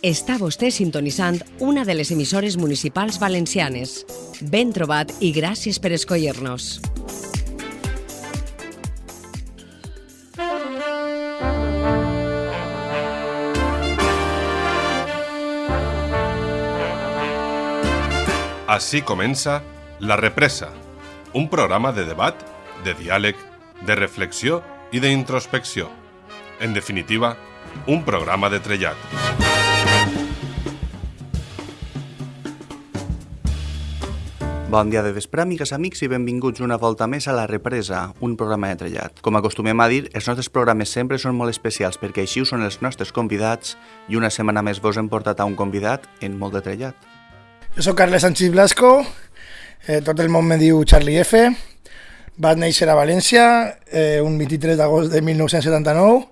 Està vostè sintonitzant una de les emissores municipals valencianes. Ben trobat i gràcies per escollir-nos. Así comença La Represa, un programa de debat, de diàleg, de reflexió i d'introspecció. En definitiva, un programa de trellat. Bon dia de vespre, amigues, amics, i benvinguts una volta més a La Represa, un programa de trellat. Com acostumem a dir, els nostres programes sempre són molt especials perquè així ho són els nostres convidats i una setmana més vos hem portat a un convidat en molt de trellat. Jo sóc Carles Sánchez Blasco, eh, tot el món me diu Charlie F. Vaig néixer a València eh, un 23 d'agost de 1979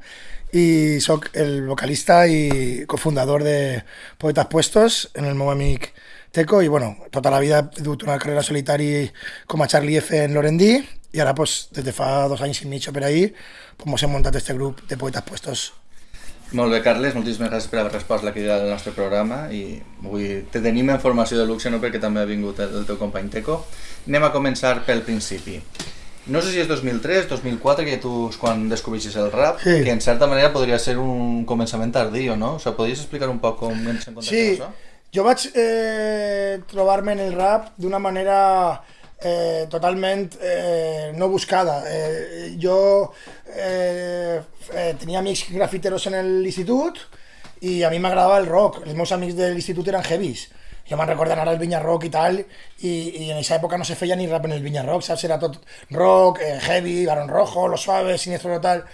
i sóc el vocalista i cofundador de Poetas Puestos en el meu amic Teco i bueno, tota la vida he dut una carrera solitari com a Charlie F en Lorendí i ara pues, des de fa dos anys i mig o per ahir pues, mos hem muntat este grup de Poetas Puestos. Molt bé, Carles, moltíssimes gràcies per haver respost la crida del nostre programa i avui te tenim en formació de luxe no perquè també ha vingut el, el teu company Teco. Anem a començar pel principi. No sé si és 2003, 2004, que tu quan descobrissis el rap, Sí. que en certa manera podria ser un començament tardío, no? O sigui, podries explicar un poc com ens encontrem Sí, això? Jo vaig eh, trobar-me en el rap d'una manera eh, eh, no buscada. Eh, jo eh, eh, grafiteros en l'institut i a mi m'agradava el rock. Els meus amics de l'institut eren heavies. Jo me'n recordo anar al Vinya Rock i tal, i en aquesta època no se feia ni rap en el Vinya Rock? Era tot rock, eh, heavy, Barón Rojo, Los Suaves, Siniestro Total...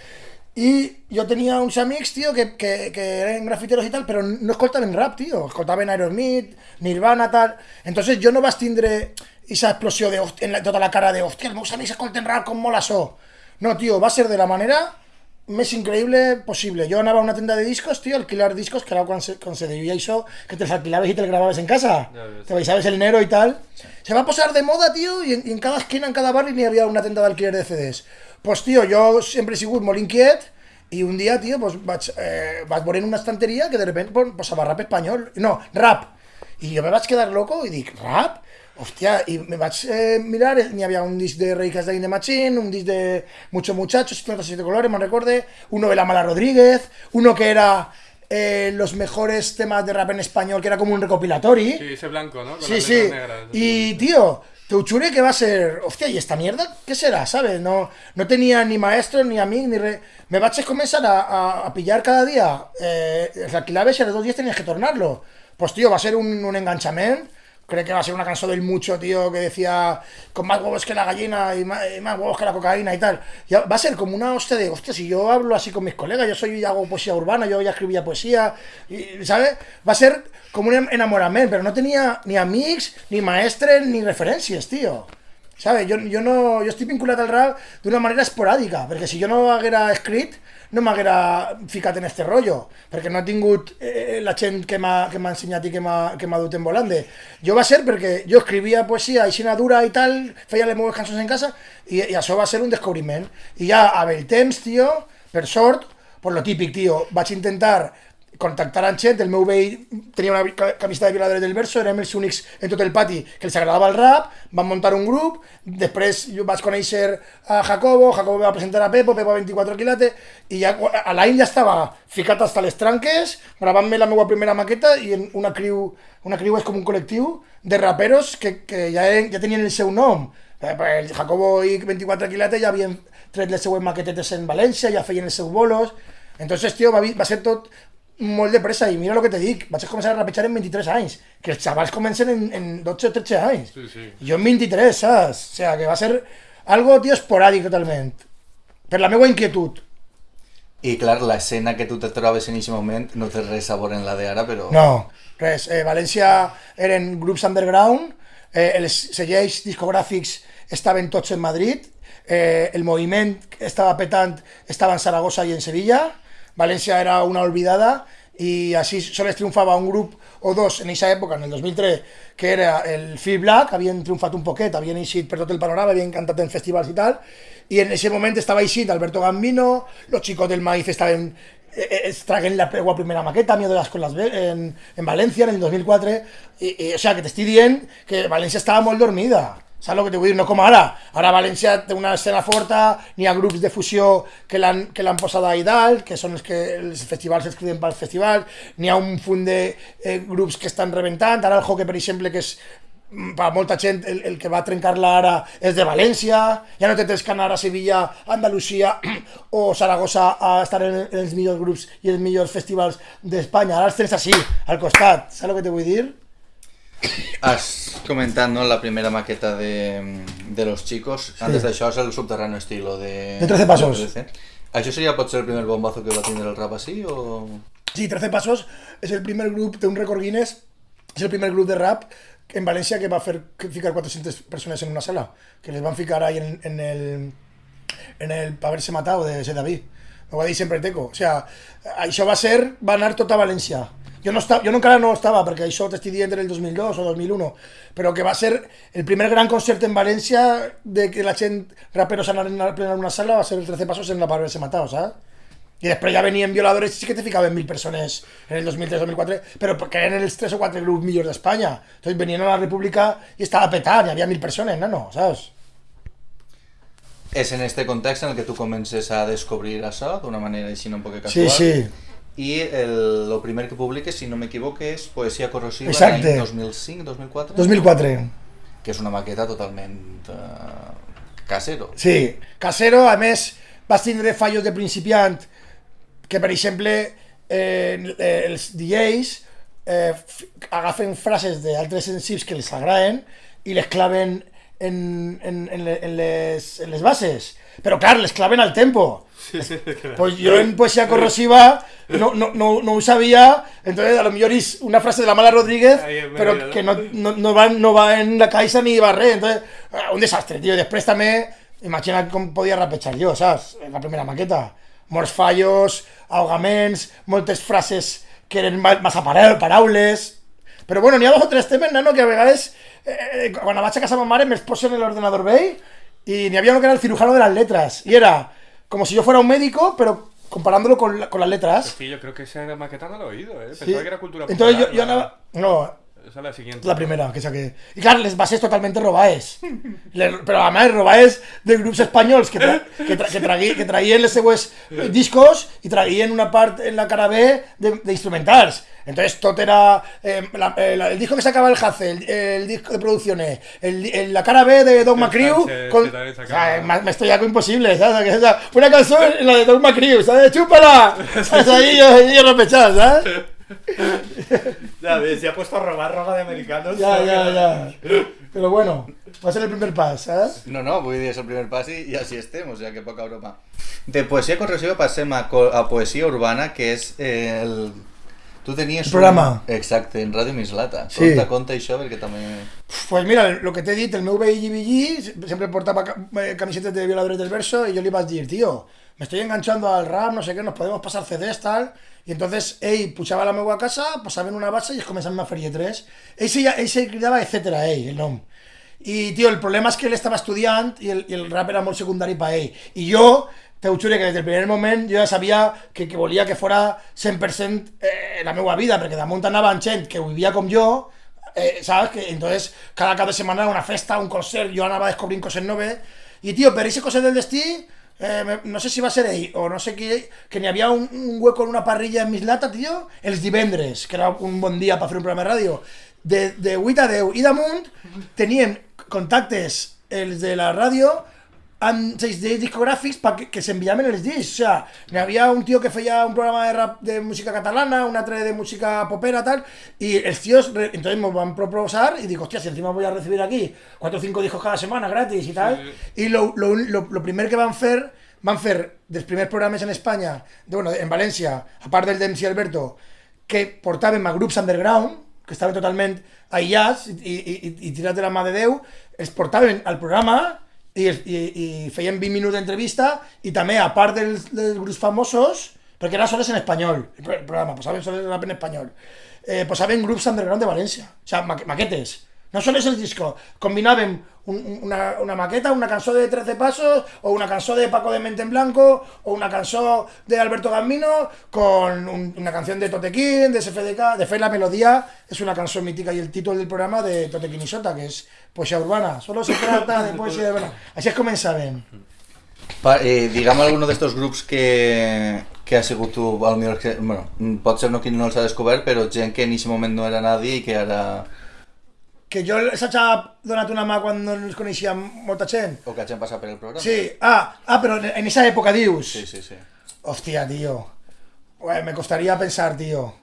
I jo tenia uns amics, tio, que, que, que eren grafiteros i tal, però no escoltaven rap, tio. Escoltaven Aerosmith, Nirvana, tal. Entonces jo no vaig tindre esa explosió de, en la, tota la cara de, hòstia, els meus amics escolten rap, com mola això. No, tio, va ser de la manera més increïble possible. Jo anava a una tenda de discos, tio, a alquilar discos, que era quan se, quan se deia això, que te'ls alquilaves i te'ls gravaves en casa. Te baixaves el dinero i tal. Se va posar de moda, tio, i en, i en cada esquina, en cada barri, n'hi havia una tenda d'alquiler de CDs. Pues, tio, jo sempre he sigut molt inquiet, i un dia, tio, pues, vaig, eh, vaig veure en una estanteria que de repente pues, posava rap espanyol. No, rap. I jo me vaig quedar loco i dic, rap? Hòstia, i me vaig eh, mirar, n'hi havia un disc de Rey Casdain de Machín, un disc de Mucho Muchachos, 57 colores, me recorde, uno de La Mala Rodríguez, uno que era eh, los mejores temas de rap en español, que era como un recopilatory. Sí, ese blanco, ¿no? Con Sí, las sí. negras. Y, tío, Teuchure que va a ser... Hostia, ¿y esta mierda qué será, sabes? No, no tenía ni maestro, ni amic, ni re... Me vaig a comenzar a, a, a pillar cada día eh, los dos días tenías que tornarlo. Pues, tío, va a ser un, un enganchament. Creo que va a ser una canción del mucho, tío, que decía con más huevos que la gallina y más, y huevos que la cocaína y tal. Va a ser como una hostia de, hostia, si yo hablo así con mis colegas, yo soy hago poesía urbana, yo ya escribía poesía, y, ¿sabes? Va a ser como un enamoramiento, pero no tenía ni amics, ni maestres, ni referències, tío. ¿Sabes? Jo, jo, no, jo estic vinculat al rap d'una manera esporàdica, perquè si jo no haguera escrit, no m'haguera ficat en este rollo, perquè no he tingut eh, la gent que m'ha ensenyat i que m'ha dut en volante. Jo va ser perquè jo escrivia poesia aixina dura i tal, feia les meves cançons en casa, i, i això va ser un descobriment. I ja, amb el temps, tio, per sort, pues lo típic, tio, vaig intentar contactar amb gent, el meu veí tenia una ca- camiseta de violadores del verso, érem els únics en tot el pati que els agradava el rap, van muntar un grup, després vaig conèixer a Jacobo, Jacobo va presentar a Pepo, Pepo 24 quilates, i ja, a l'any ja estava hasta les tranques, gravant-me la meva primera maqueta i en una criu, una criu és com un col·lectiu de raperos que, que ja, ja el seu nom. Eh, perquè El Jacobo i 24 quilates ja havien tret les seues maquetetes en València, ja feien els seus bolos, entonces, tio, va, va ser tot molt de pressa i mira el que te dic, vaig començar a rapejar en 23 anys, que els xavals comencen en, en 12 o 13 anys. Sí, sí. Jo en 23, saps? O sea, que va ser algo, tio, esporàdic totalment. Per la meva inquietud. I clar, l'escena que tu te trobes en aquest moment no té res a veure en la d'ara, però... No, res. Eh, València eren grups underground, eh, els selleis discogràfics estaven tots en Madrid, eh, el moviment que estava petant estava en Saragossa i en Sevilla, València era una olvidada i així sols triomfava un grup o dos en aquesta època, en el 2003, que era el Phil Black, havien triomfat un poquet, havien eixit per tot el panorama, havien cantat en festivals i tal, i en aquest moment estava eixint Alberto Gambino, los chicos del maíz estaven eh, es traguen la primera maqueta, Miedo de las Colas en, en Valencia en el 2004, i, i, o sea, que t'estic dient que València estava molt dormida. Saps el que t'ho vull dir? No com ara. Ara València té una escena forta, n'hi ha grups de fusió que l'han posat ahí dalt, que són els que els festivals es criden pels festivals, n'hi ha un punt de eh, que estan rebentant, ara el hockey, per exemple, que és mm, per molta gent el, el que va trencar-la ara és de València, ja no te tens que anar a Sevilla, Andalusia o Saragossa a estar en, en els millors grups i els millors festivals d'Espanya, ara els tens així, al costat, saps el que te vull dir? Has comentat, no, la primera maqueta de, de Los Chicos. Antes d'això és el subterráneo estilo de... De 13 passos. de 13. Això seria potser el primer bombazo que va tindre el rap així o...? Sí, 13 Pasos és el primer grup, té un rècord Guinness, és el primer grup de rap en València que va fer que ficar 400 persones en una sala, que les van ficar ahí en, en el en el haberse matado de ese David. Ho va dir sempre Teco. O sea, això va ser, va anar tot a València. Jo, no estava, jo no, encara no estava, perquè això t'estic dient en el 2002 o 2001, però que va ser el primer gran concert en València de que la gent, raperos anaren a plenar una sala, va ser el 13 Pasos en la Haberse Matado, ¿sabes? I després ja venien violadores i sí que te ficaven mil persones en el 2003-2004, però que eren els 3 o 4 grups millors d'Espanya. Entonces venien a la República i estava petat, hi havia mil persones, nano, saps? És en este context en el que tu comences a descobrir això d'una manera així un poc Sí, casual. sí. I el, lo primer que publiques, si no m'equivoque, és Poesia corrosiva Exacte. l'any 2005-2004, 2004. que és una maqueta totalment uh, casero. Sí, Casero, a més, vas tindre fallos de principiant que, per exemple, eh, els DJs eh, agafen frases d'altres sensibles que els agraden i les claven en, en, en, les, en les bases. Però, clar, les claven al tempo. Pues yo en poesía corrosiva no, no, no, no sabía, entonces a lo mejor es una frase de la mala Rodríguez, pero que no, no, no, va, no va en la caixa ni va res, entonces ah, un desastre, tío. Després també, imagina com podia rapejar jo, saps? En la primera maqueta. Molts fallos, ahogaments, moltes frases que eren ma- massa para- paraules... Però bueno, n'hi ha dos o tres temes, nano, que a vegades, eh, quan vaig a casa ma mare, me'ls posen en l'ordenador vell y n'hi havia uno que era el cirujano de las letras. Y era como si yo fuera un médico, pero comparándolo con, la- con las letras. Sí, yo creo que esa maqueta no lo he oído, ¿eh? Pensaba Sí. que era cultura Entonces yo, popular, yo andaba... No, Esa es la siguiente. la primera que saqué. Y claro, les bases totalmente robaes. Le- pero además robaes de grupos españoles que, tra que, tra que, traguí- que traían les seues eh, discos y traían una parte en la cara B de, de instrumentals. Entonces tot era eh, la- eh, la- el disco que sacaba el Hace, el, el disco de producciones, el, el- la cara B de con, que también o sea, me, estoy algo imposible, ¿sabes? Que esa- Una canción en la de Don McCrew, ¿sabes? ¡Chúpala! ¿Sabes? Ahí yo, yo repechado, ¿sabes? Ya ves, se ha puesto a robar ropa de americanos. Ya, ya, ya. Pero bueno, va a ser el primer paso, ¿sabes? No, no, vull dir, és el primer pas i, i així estem, o sigui que poca broma. De poesia corrosiva passem a, co- a poesia urbana, que eh, el... Tu tenies El programa. Un... Exacte, en Ràdio Mislata. Sí. Conta, conta això, perquè també... Pues mira, lo que te he dit, el meu veí Gigi siempre portaba ca- eh, camisetas de violadores del verso y yo le iba a decir, tío, me estoy enganchando al rap, no sé qué, nos podemos pasar CDs, tal. Y entonces, ell pujava a la meva casa, passava en una base i es començaven a fer lletres. Ell se, ell se cridava el nom. I, tio, el problema és que ell estava estudiant i el, el rap era molt secundari per ell. I jo, te ho que des del primer moment jo ja sabia que, que volia que fora 100% eh, la meva vida, perquè damunt anava gent que ho vivia jo, eh, ¿sabes? Que entonces cada cap de setmana una festa, un concert, jo anava descobrint coses noves, i tio, per aquest coses del destí, eh, no sé si va ser ell o no sé qui, que n'hi havia un, hueco en una parrilla en Mislata, tio, els divendres, que era un bon dia per fer un programa de ràdio, de, de 8 a 10, i damunt tenien contactes els de la ràdio amb sells de discogràfics pa que, que s'enviaven els discs. O sea, n'hi havia un tio que feia un programa de rap de música catalana, un altre de música popera, tal, y tios, re- entonces me van proposar y digo, hostia, si encima voy a recibir aquí cuatro o cinco discos cada semana gratis y tal. Y lo, lo, lo, lo primer que van fer, van fer dels primers programes en Espanya, de, bueno, en València, a part del d'MC Alberto, que portaven a grups underground, que estaven totalment aïllats i, i, i, i tirats de la mà de Déu, portaven al programa i, es- i, i feien 20 minuts d'entrevista i també, a part dels, dels famosos, perquè era soles en espanyol, el pro- el programa, posaven soles rap en espanyol, eh, posaven grups underground de València, o sea, ma maquetes. No solo és el disco, combinàvem un, un- una, una maqueta, una cançó de 13 passos, o una cançó de Paco de Mente en Blanco, o una cançó de Alberto Gambino, con un- una canción de Totequín, de SFDK. De fet, la melodia és una cançó mítica i el títol del programa de Totequín i Sota, que és Poesía Urbana. Solo se trata de poesía urbana. Així es començaven. Pa, eh, digue'm alguno d'estos grups que, que ha sigut tu, al millor que, bueno, pot ser no qui no els ha descobert, però gent que en aquest moment no era nadie i que ara... Que jo els haig donat una mà quan no els coneixia molta gent. o que hagin passat per el programa. Sí, ah, ah, però en esa época dius. Sí, sí, sí. Hostia, tío. Ué, me costaría pensar, tío.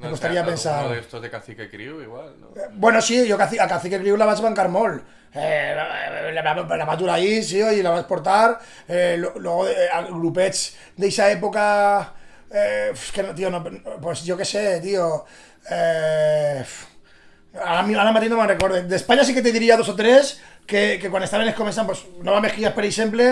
Me No, costaría o sea, pensar. alguno de estos de Cacique Crew, igual, ¿no? Bueno, sí, Caci- a Cacique Criu la vaig bancar molt. Eh, la, la, la, la vaig durar ahí, sí, i la vaig portar. Eh, lo- luego, eh, a grupets d'eixa època... Eh, es que no, tío, no, pues yo qué sé, tío. Eh, mi- ara mateix no me'n recordo. D'Espanya sí que te diria dos o tres que, que quan estaven començant, pues, Nova Mejías, per exemple,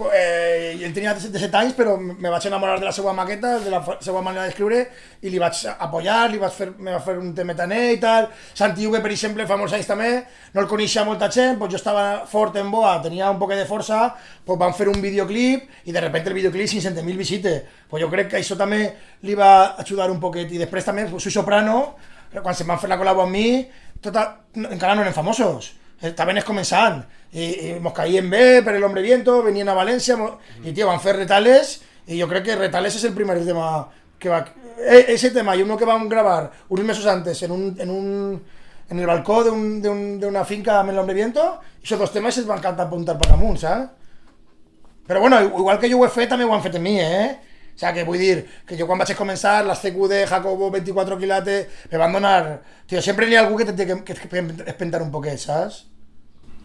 eh, ell tenia 17 anys, però me vaig enamorar de la seva maqueta, de la seva manera d'escriure, i li vaig apoyar, li vaig fer, me va fer un temetaner i tal. Santi Hugue, per exemple, fa molts anys també, no el coneixia molta gent, pues jo estava fort en boa, tenia un poc de força, pues van fer un videoclip, i de repente el videoclip 500.000 visites. Pues jo crec que això també li va ajudar un poquet. I després també, pues, soy soprano, quan se van fer la col·labo amb mi, tota, encara no eren famosos. Estaven es començant. I, i mos caíem bé per el Hombre Viento, venien a València, mo- i tio, van fer retales, i jo crec que retales és el primer tema que va... E, ese tema i uno que vam gravar uns mesos antes en un, en un en el balcó d'un- d'un- d'una finca amb el Hombre Viento, i esos dos temes es van cantar apuntar per amunt, saps? Però bueno, igual que jo ho he fet, també ho han en eh? O sea, que vull dir, que jo quan vaig començar, les CQ de Jacobo 24 quilates, me van donar... Tio, sempre n'hi ha algú que te té que, que, que espentar un poquet, saps?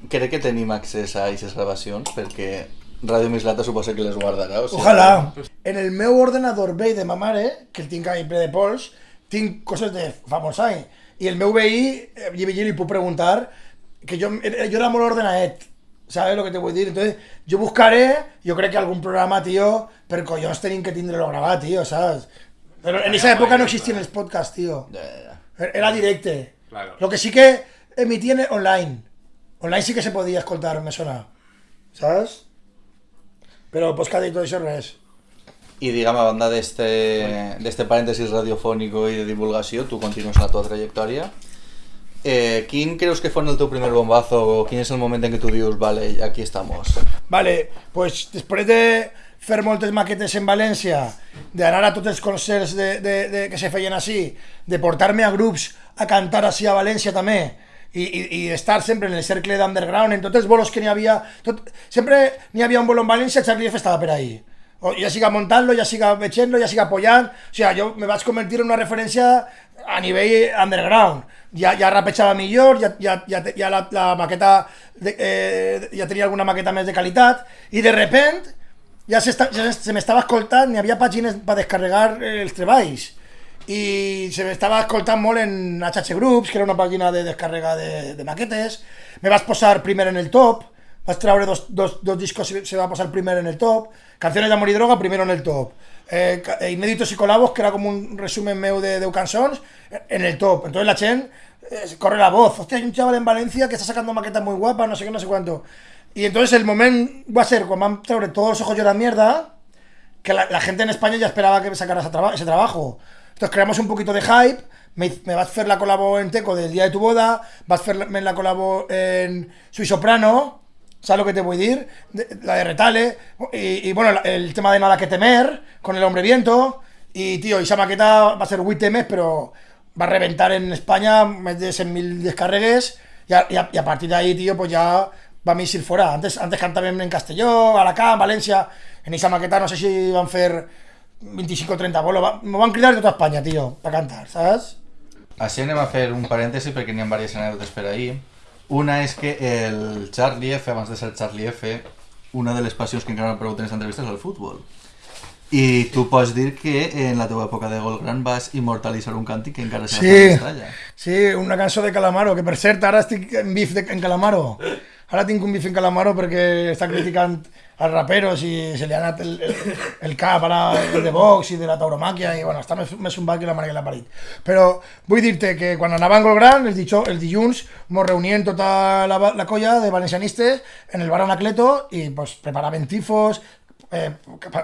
Crec que tenim accés a aquestes gravacions perquè Ràdio Mislata suposa que les guardarà. O sigui, Ojalà. En el meu ordenador vell de ma mare, que el tinc ahí ple de pols, tinc coses de fa molts anys. I el meu veí, eh, jo li puc preguntar, que jo, eh, jo era molt ordenadet, ¿sabes lo que te vull dir? Entonces, jo buscaré, jo crec que algun programa, tío, per collons tenim que tindre-lo gravat, tío, ¿sabes? Pero en esa época no existían los podcasts, tío. Era directe. Claro. Lo que sí que emitían online. Online sí que se podía escoltar, me sona. ¿Sabes? Pero podcast y todo eso res. I digue'm, a banda d'este d'este parèntesis radiofònico i de divulgació, tu continues la tua trajectòria. Eh, quin creus que fue el teu primer bombazo o quin és el moment en què tu dius, vale, aquí estamos? Vale, pues després de fer moltes maquetes en València, d'anar a tots els concerts de, de, de, que se feien així, de portar-me a grups a cantar així a València també, i, i, i estar sempre en el cercle d'underground, en tots els bolos que n'hi havia, tot, sempre n'hi havia un bolo en València, Charlie F estava per ahí. O ja siga montant-lo, ja siga veient-lo, ja siga apoyant, o sigui, jo me vaig convertir en una referència a nivell underground. Ja, ja rapejava millor, ja, ja, ja, ja la, la maqueta, de, eh, ja tenia alguna maqueta més de qualitat, i de repent ja, s'esta- ja se m'estava escoltant, n'hi havia pàgines per descarregar eh, els treballs i se m'estava escoltant molt en HH Groups, que era una pàgina de descàrrega de, maquetes, me vas posar primer en el top, vas treure dos, dos, dos discos se va posar primer en el top, Canciones de Amor y Droga primero en el top, eh, eh, Inéditos y Colabos, que era como un resumen meu de 10 cançons, en el top. Entonces la gent eh, corre la voz, hostia, hay un chaval en Valencia que está sacando maquetas muy guapas, no sé qué, no sé cuánto. Y entonces el moment va a ser cuando van treure todos los ojos lloran mierda, que la, la gente en España ya esperaba que me sacara ese, traba- ese trabajo. Entonces creamos un poquito de hype, me, me vas a hacer la colabo en Teco del día de tu boda, vas a hacerme la colabo en Soy Soprano, ¿sabes lo que te voy a decir? De- la de Retale, y, bueno, el tema de Nada que temer, con el Hombre Viento, y tío, esa maqueta va a ser 8 temes, pero va a reventar en España más de 100.000 descarregues, y a, y a- partir de ahí, tío, pues ya va a mí ir fuera. Antes, antes cantaban en Castelló, Alacant, Valencia. En esa maqueta no sé si van a hacer 25 o 30 bolos. Va- Me van a cridar de toda España, tío, para cantar, ¿sabes? Així anem a fer un parèntesi perquè n'hi ha diverses anècdotes per ahir. Una és que el Charlie F, abans de ser Charlie F, una de les passions que encara no preguntat en aquesta entrevista és el futbol. I tu pots dir que en la teva època de gol gran vas immortalitzar un càntic que encara s'ha Sí. Sí, una cançó de Calamaro, que per cert ara estic en bif de, en Calamaro. Ara tinc un bif en Calamaro perquè està criticant als raperos i se ha anat el, el, el cap el de Vox i de la tauromàquia i bueno, està més, més zumbat que la mare que l'ha parit. Però vull dir-te que quan anava en Gol Gran, els, dijó, els dilluns, mos reunien tota la, la colla de valencianistes en el bar Anacleto i pues, preparaven tifos, eh,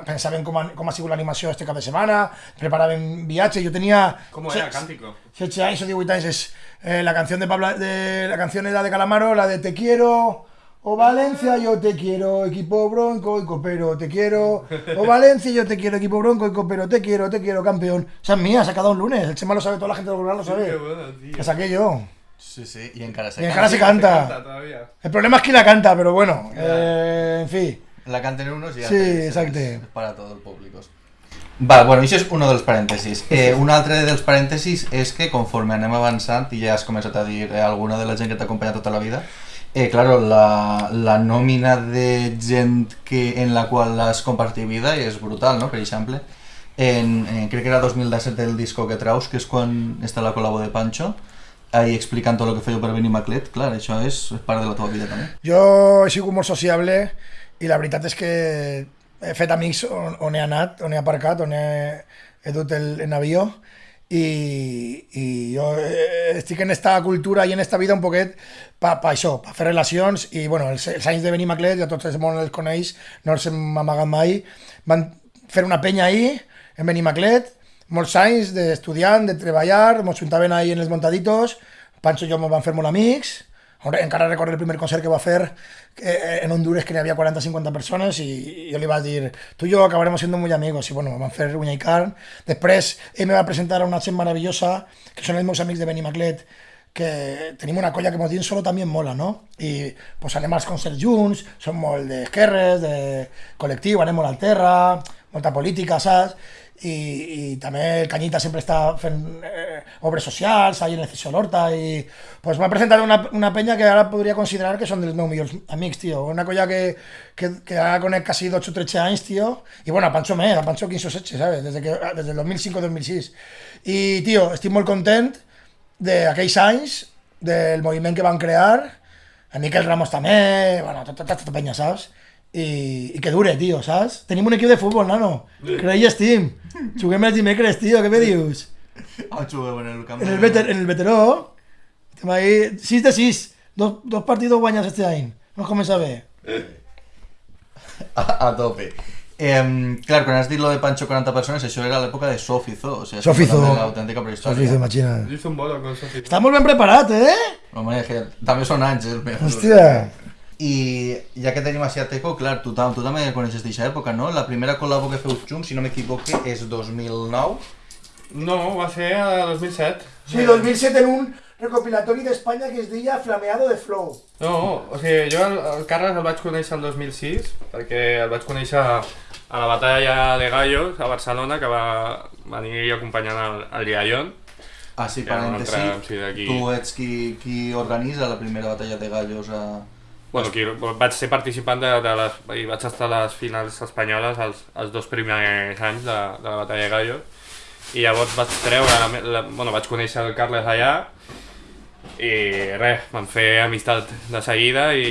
pensaven com ha, com ha sigut l'animació este cap de setmana, preparaven viatge, jo tenia... ¿Cómo era, cántico? 16 años o 18 años es eh, la canción de Pablo, de la canción era de Calamaro, la de Te quiero, o Valencia, yo te quiero, equipo bronco y copero, te quiero, o Valencia, yo te quiero, equipo bronco y copero, te quiero, te quiero, campeón. Esa es mía, sacada un lunes, el Chema lo sabe, toda la gente del lo sabe. bueno, tío. La saqué yo. Sí, sí, i encara se Y encara se canta. todavía. El problema es que la canta, pero bueno, eh, en fin. La canten unos i Sí, altres. exacte. És para tot el públic. Va, bueno, això és un dels parèntesis. Eh, un altre dels parèntesis és que conforme anem avançant, i ja has començat a dir eh, alguna de la gent que t'ha acompanyat tota la vida, eh, claro, la, la nòmina de gent que, en la qual has compartit vida és brutal, no? Per exemple, en, en, crec que era 2017 el disco que traus, que és quan està la col·labo de Pancho, ahí explicant tot el que feia per venir Maclet, clar, això és, part de la teva vida també. Jo he sigut molt sociable i la veritat és que he fet amics on, on he anat, on he aparcat, on he, he dut el, en avió i, i jo eh, estic en esta cultura i en esta vida un poquet pa, pa això, pa fer relacions i bueno, els, els anys de Benimaclet, ja tots el món els coneix, no els hem amagat mai, van fer una penya ahir en Benimaclet, molts anys d'estudiant, de treballar, ens juntaven ahí en els montaditos, Pancho i jo ens vam fer molt amics, Ahora, encara recordo el primer concert que va fer eh, en Honduras que n'hi havia 40-50 persones i jo li vaig dir, tu i jo acabaremos siendo muy amigos i bueno, vam fer uña i carn després ell me va presentar a una gent meravellosa que són els meus amics de Benimaclet que tenim una colla que ens diuen solo també mola, no? I pues, anem als concerts junts, som molt d'esquerres, de col·lectiu, anem molt al terra, política, saps? I també el Canyita sempre està fent eh, obres ahí en el Cisio Lorta, i pues, m'ha presentat una, una penya que ara podria considerar que són dels meus millors amics, tio. Una colla que, que, que ara conec quasi 12 o 13 anys, tio, i bueno, a Pancho més, a Pancho 15 o 16, ¿sabes? Desde, que, desde el 2005-2006. I, tio, estic molt content d'aquells anys, del moviment que van crear, a Miquel Ramos també, bueno, tota, tota, tota penya, saps? I, i que dure, tio, saps? Tenim un equip de futbol, nano. Creia Steam. Juguem els dimecres, tio, què me dius? Ah, jugueu en el camp En el, veter, en el veteró, estem ahí, 6 de 6, dos, dos partidos guanyats este any. No comença bé. a, a tope. Eh, clar, quan has dit lo de Pancho 40 persones, això era l'època de Sofizo, o sigui, Sofizo. de l'autèntica prehistòria. Sofis, imagina. Hice un bolo con Sofi. Està molt ben preparat, eh? Home, també són anys, eh, el meu. Hòstia. I ja que tenim així a Teco, clar, tu, tam- tu també coneixes d'aquesta època, no? La primera col·labo que feu junts, si no m'equivoque, és 2009. No, va ser a 2007. Sí, 2007 en un recopilatori d'Espanya que es deia Flameado de Flow. No, o sigui, jo el, el Carles el vaig conèixer el 2006, perquè el vaig conèixer a la batalla de Gallos, a Barcelona, que va venir acompanyant el, el Liallón. Ah, sí, parèntesi, altre, sí, tu ets qui, qui organitza la primera batalla de gallos a... Bueno, aquí vaig ser participant de, de les... i vaig estar a les finals espanyoles els, els dos primers anys de, de la batalla de Gallos. I llavors vaig treure... La, la, bueno, vaig conèixer el Carles allà i res, vam fer amistat de seguida i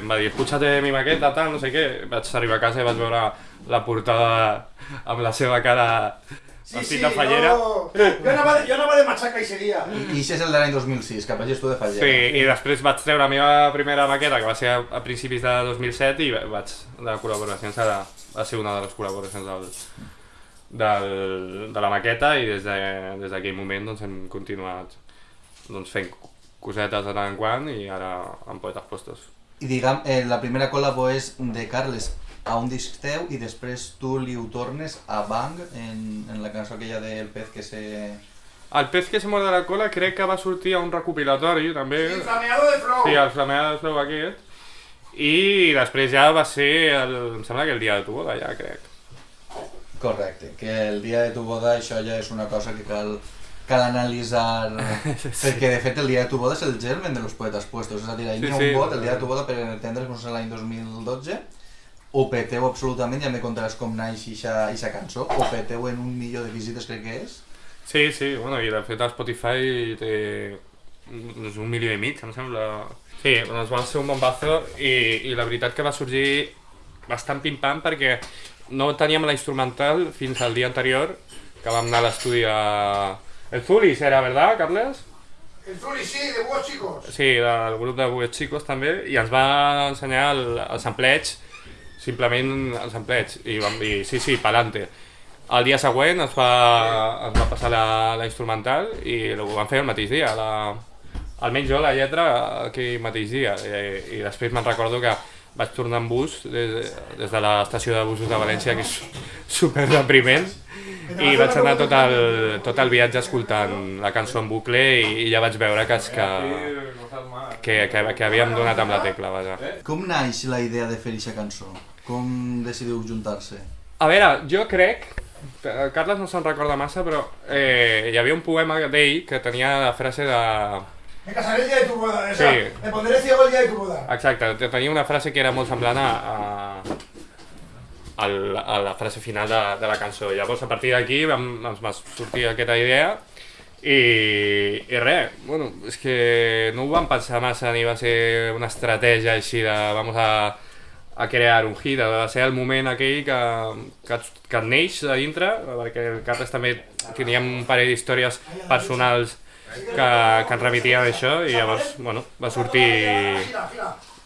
em va dir, escúchate mi maqueta, tal, no sé què. Vaig arribar a casa i vaig veure la portada amb la seva cara vestit de fallera. no. Jo anava, jo anava de matxaca i seguia. I això és el de l'any 2006, que vegis tu de fallera. Sí, i després vaig treure la meva primera maqueta, que va ser a, a principis de 2007, i vaig, de col·laboracions, ara va ser una de les col·laboracions del, del, de la maqueta, i des de- des d'aquell moment doncs, hem continuat doncs, fent cosetes de tant en quant, i ara amb poetes postos. I diguem, eh, la primera col·labo és de Carles a un disc teu i després tu li ho tornes a Bang en, en la cançó aquella del pez que se... El pez que se morde la cola crec que va sortir a un recopilatori, també. Flameado de Flow. Sí, el flameado de Flow aquest. I després ja va ser, el, em sembla que el dia de tu boda, ja crec. Correcte, que el dia de tu boda això ja és una cosa que cal, cal analitzar, perquè de fet el dia de tu boda és el germen de los poetes puestos, és a dir, hi Sí, ha sí. un vot, el dia de tu boda per entendre's com és l'any 2012, o peteu absolutament, ja me contaràs com naix aquesta cançó, o peteu en un milió de visites crec que és. Sí, sí, bueno, i de fet a Spotify té uns un milió i mig, em sembla. Sí, doncs va ser un bombazo i, i la veritat que va sorgir bastant pim-pam perquè no teníem la instrumental fins al dia anterior que vam anar a l'estudi a... El Zulis era, ¿verdad, Carles? El Zuli, sí, de buenos chicos. Sí, del grup de Buets Chicos també, i ens va ensenyar el, el sampleig, simplement el sampleig, i, vam, i sí, sí, pa'lante. El dia següent ens va, ens va passar la, la instrumental i ho vam fer el mateix dia, la, almenys jo la lletra aquell mateix dia, i, i després me'n recordo que vaig tornar en bus des, des de l'estació de busos de València, que és super depriment, i vaig anar tot el, tot el viatge escoltant la cançó en bucle i, i ja vaig veure que, que, que, que, que havíem donat amb la tecla, vaja. Com naix la idea de fer aquesta cançó? Com decidiu juntar-se? A veure, jo crec, Carles no se'n recorda massa, però eh, hi havia un poema d'ell que tenia la frase de... Me casaré el día de tu boda. O sea, Sí. me pondré ciego el día de tu boda. Exacte, tenia una frase que era molt semblant a, a, a la frase final de, de la cançó. Llavors, a partir d'aquí ens va sortir aquesta idea i, i res, bueno, és que no ho vam pensar massa ni va ser una estratègia així de vamos a, a crear un hit, va ser el moment aquell que, que, et- que et neix de dintre, perquè el Carles també teníem un parell d'històries personals que, que ens remetien a això i llavors, bueno, va sortir...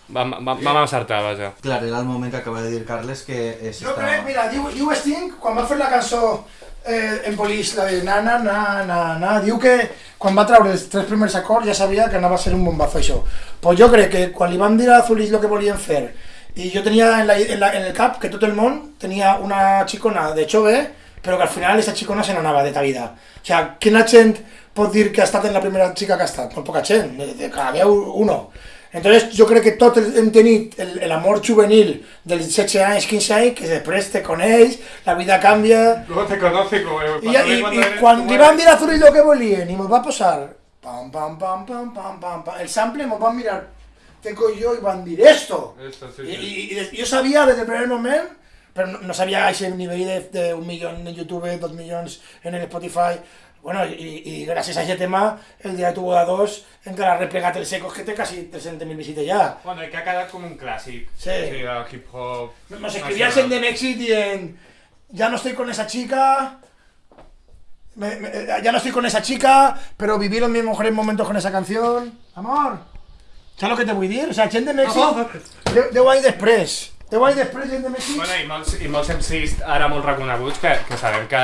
Vam, vam, vam encertar, vaja. Clar, era el moment que acaba de dir Carles que és Jo crec, mira, diu, diu Sting, quan va fer la cançó eh, en Police, la de na na na na na, diu que quan va treure els tres primers acords ja sabia que anava a ser un bombazo això. Pues jo crec que quan li van dir a Zulis el que volien fer i jo tenia en, la, en, la, en el cap que tot el món tenia una xicona de Chove, però que al final aquesta xicona se n'anava de ta vida. O sea, quina gent pot dir que ha estat en la primera xica que ha estat? Molt poca gent, de, cada veu uno. Entonces jo crec que tot el- hem tenit el- l'amor juvenil dels 16 anys, 15 anys, que després te coneix, la vida canvia, Luego te conoce como... i, i, i quan li van dir a Zurich el que volien i mos va posar pam, pam, pam, pam, pam, pam, pam, el sample mos van mirar Teco i jo i van dir esto. Sí, I, sí. i, i des- jo sabia des del primer moment, però no, no sabia aquest nivell de, de un milió en YouTube, dos milions en el Spotify, bueno, i, i gràcies a aquest tema, el dia de tu boda 2 encara ha replegat el secos que té quasi 300.000 visites ja. Bueno, i que ha quedat com un clàssic. Sí. Sí, del hip-hop. Nos escribía gente de México y en ya no estoy con esa chica, me- me- ya no estoy con esa chica, pero viví los mis mejores momentos con esa canción. Amor, ¿sabes lo que te voy a decir? O sea, gente de México, de, de Guay Express, de Guay Express, gente de México. Bueno, i molts, i molts MCs ara molt reconeguts que, que sabem que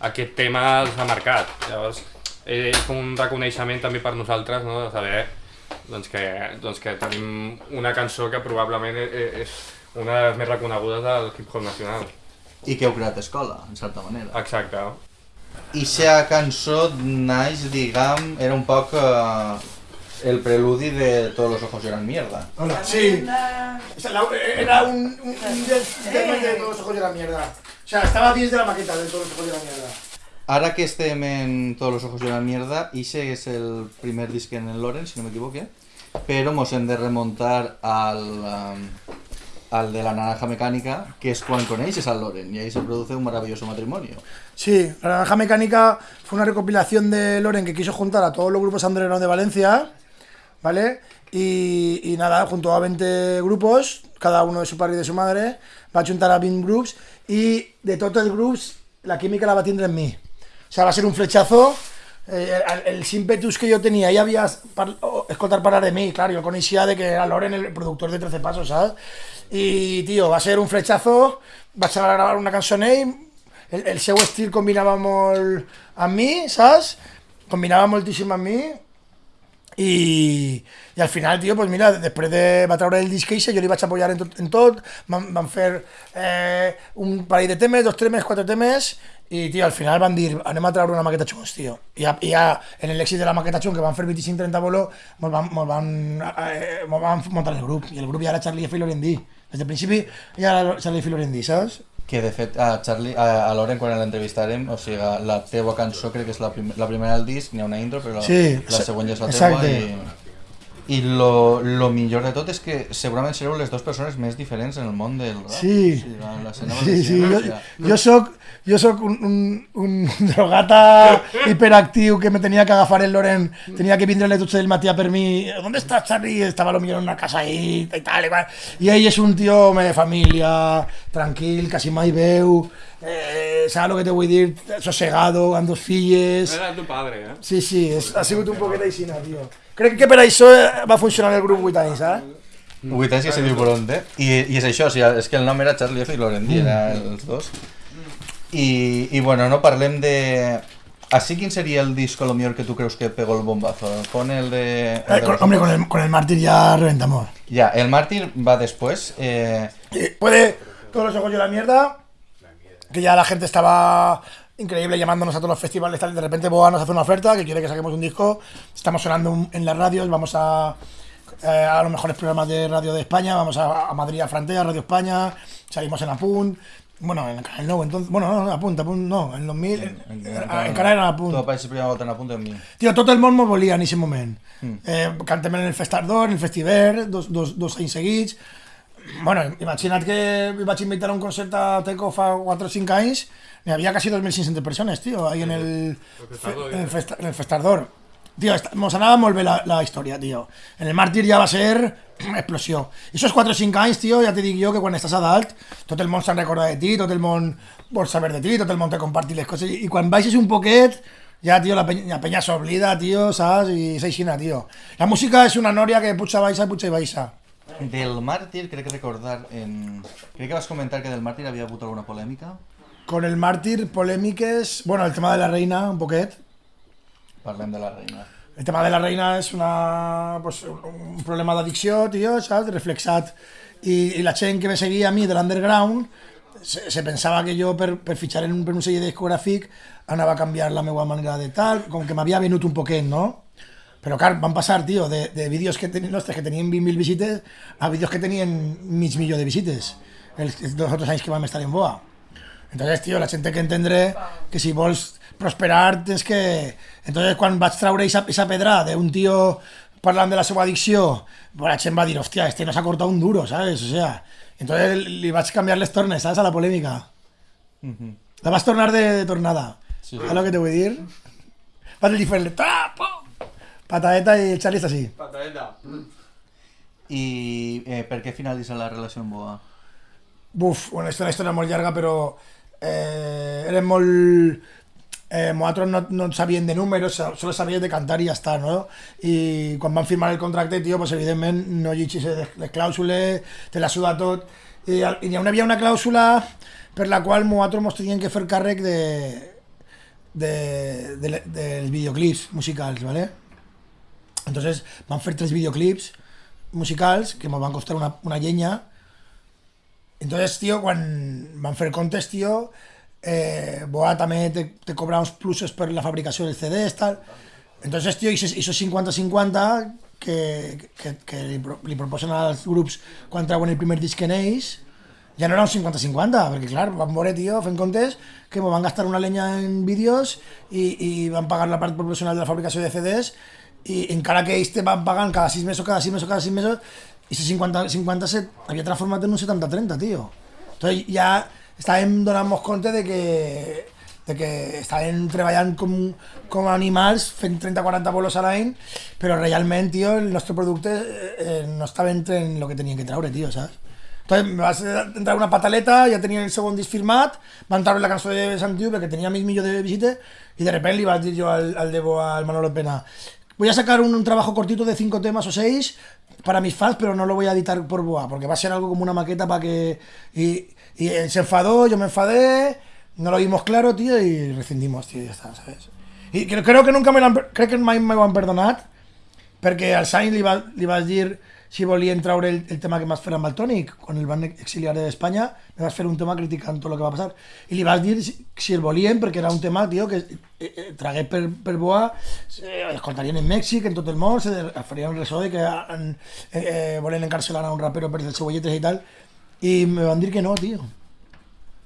aquest tema els ha marcat. Llavors, és com un reconeixement també per nosaltres, no?, de saber doncs que, doncs que tenim una cançó que probablement e- és una de les més reconegudes del hip-hop nacional. i que heu creat escola, en certa manera. Exacte. I aquesta cançó naix, diguem, era un poc eh, el preludi de Todos los ojos lloran mierda. Hola, sí. O sea, la- era un, un, un del- tema de todos los ojos de la mierda. O sea, estaba 10 de la maqueta de todos los ojos de la mierda. Ara que estem en Todos los ojos lloran mierda, ese és el primer disc en el Loren, si no m'equivoque, però mos hem de remuntar al, um, al de la naranja mecánica, que es quan coneixes al Loren, y ahí se produce un maravilloso matrimonio. Sí, La Naranja Mecánica fue una recopilación de Loren que quiso juntar a todos los grupos underground de Valencia, ¿vale? Y, y nada, junto a 20 grupos, cada uno de su padre y de su madre, va a juntar a 20 groups y de todos los groups la química la va a tener en mí. O sea, va a ser un flechazo. Eh, el, el ímpetus que yo tenía, ya había par, o- escoltar parar de mí, claro, yo conocía de que era Loren el productor de 13 Pasos, ¿sabes? Y, tío, va a ser un flechazo, va a gravar una canción ahí, el, el seu estil combinava molt amb mi, saps? Combinava moltíssim amb i, i al final, tio, pues mira, després de, va treure el disc eixe, jo li vaig apoyar en en van, van fer eh, un parell de temes, dos temes, quatre temes i, tio, al final van dir, anem a treure una maqueta xungs, tio. I ja, i ja en de la maqueta xung, que van fer 25-30 bolo, mos van, mos van, eh, mos van el grup, i el grup ja era Charlie F. i Lorendi. Des del principi ja era Charlie F. i Lorendi? Que de fet, a Charlie, a, a Loren quan l'entrevistarem, o sigui, la teua cançó crec que és la, prim la primera del disc, n'hi ha una intro, però Sí, la següent ja és la exacte. teua i... I lo, lo millor de tot és que segurament sereu les dues persones més diferents en el món del rap. Sí. Sigui, la- l'escena Sí, sí, jo, jo soc, jo soc un, un, un drogata hiperactiu que me tenia que agafar el Loren, tenia que vindre a les 12 del matí a per mi, ¿dónde estás Charlie? Estava lo millor en una casa ahí y tal, igual. I ell és un tio de família, tranquil, quasi mai veu, eh, saps el que te vull dir? Sosegado, amb dos filles... Era tu padre, eh? Sí, sí, és, ha sigut un poquet aixina, tio. Crec que per això eh, va funcionar el grup 8 anys, saps? Vuit anys que se diu Bronte. I, I és això, o sigui, és que el nom era Charlie F i Lorendi, era els dos. I, I bueno, no parlem de... Així quin seria el disco lo millor que tu creus que pegó el bombazo? Pon el de... el Eh, con- hombre, con el, con el mártir ya reventamos. Ya, el Mártir va después. Eh, Eh, puede todos los ojos y la mierda, que ya la gente estaba increíble llamándonos a todos los festivales, tal, y de repente Boa nos hace una oferta que quiere que saquemos un disco, estamos sonando en las radios, vamos a, eh, a los mejores programas de radio de España, vamos a, a Madrid a Frontera, Radio España, salimos en Apunt, bueno, en Canal Nou, entonces, bueno, no, no, Apunt, Apunt, no, en 2000, en, en, en Canal era Apunt. Apareixes primera volta en a punt amb mi. Tio, tot el món m'ho volia en aquest moment. Eh, cantem en el Festardor, en el Festiver, dos, dos, dos anys seguits. Bueno, imagina't que vaig invitar a un concert a Teco fa 4 o 5 anys, n'hi havia quasi 2.500 persones, tio, ahí en el, Festardor, el, festa, el Festardor. Tio, esta- mos anava molt bé la, la història, tio. En el Màrtir ja va ser explosió. I esos 4 o 5 anys, tio, ja te dic jo que quan estàs a dalt, tot el món se'n recorda de ti, tot el món vol saber de ti, tot el món te compartir les coses, i quan baixes un poquet, ja, tio, la penya, la penya s'oblida, tio, saps? I és aixina, tio. La música és una nòria que puja baixa, puja i baixa. Del Màrtir, crec recordar en... Crec que vas comentar que del Màrtir havia hagut alguna polèmica. Con el Màrtir, polèmiques... Bueno, el tema de la reina, un poquet. Parlem de la reina. El tema de la reina és una, pues, un problema d'addicció, tio, saps? Reflexat. I, I la gent que me seguia a mi de l'underground se, se pensava que jo per, per fitxar en un, per un sello discogràfic anava a canviar la meva manera de tal, com que m'havia venut un poquet, no? Però clar, van passar, tio, de, de vídeos que que tenien 20.000 visites a vídeos que tenien mig milió de visites els, els dos o tres anys que vam estar en Boa. Entonces, tío, la gente que entendre que si vols prosperar tens que... Entonces, quan vaig traure esa, esa pedra d'un tio parlant de la seva addicció, pues la gent va dir, hòstia, este no s'ha cortat un duro, ¿sabes? O sea, entonces li vaig canviar les tornes, ¿sabes? A la polèmica. La vas tornar de, de tornada. Sí. ¿Sabes lo que te voy a dir? Vas a diferente. ¡Ta! Patadeta i el Charlie està així. Patadeta. I eh, per què finalitza la relació amb Boa? Buf, bueno, és una història molt llarga, però eh, eren molt... Eh, nosaltres no, no de números, solo sabíem de cantar i ja està, no? I quan van firmar el contracte, tio, pues evidentment no llegis les, les clàusules, te la suda tot. I, i hi havia una clàusula per la qual nosaltres ens teníem que fer càrrec de, de, de, dels videoclips musicals, ¿vale? Entonces van fer tres videoclips musicals que ens van costar una, una llenya entonces, tío, quan van fer comptes, tío, eh, Boa també te, te plusos per la fabricació dels CDs, tal. Entonces, esos, esos 50-50 que, que, que li, li proposen als grups quan el primer disc en ells, ja no era un 50-50, perquè clar, van veure, tio, fent comptes, que me van gastar una leña en vídeos i, i van pagar la part proporcional de la fabricació de CDs i encara que ells te van pagant cada 6 mesos, cada 6 mesos, cada 6 mesos, i 50, 50 se havia transformat en un 70-30, tio. Entonces ja estàvem donant-nos compte de que, de que estàvem treballant com, com animals, fent 30-40 bolos a l'any, però realment, tio, el nostre producte eh, eh, no estava entre en el que tenien que treure, tio, saps? Entonces me vas a entrar una pataleta, ya tenía el segon disc firmat, van entrar la cançó de Santiu perquè tenia mig milió de visites y de repente le iba a decir yo al, al Debo, al Manolo Pena, voy a sacar un, trabajo cortito de cinco temas o seis para mis fans, pero no lo voy a editar por Boa, porque va a ser algo como una maqueta para que... Y, él se enfadó, yo me enfadé, no lo vimos claro, tío, y rescindimos, tío, y ya está, ¿sabes? Y creo, creo que nunca me per- crec que me ho han perdonat, perquè al Sainz li, va, li vas dir si volien treure el, el tema que vas fer amb el Tònic, quan el van exiliar d'Espanya, me vas fer un tema criticant tot el que va passar. I li vas dir si, si el volien, perquè era un tema, tio, que eh, eh, tragué per, per Boa, en Mèxic, en tot el se de- farien ressò de que en, eh, eh, encarcelar a un rapero per les seues lletres i tal, i me van dir que no, tio.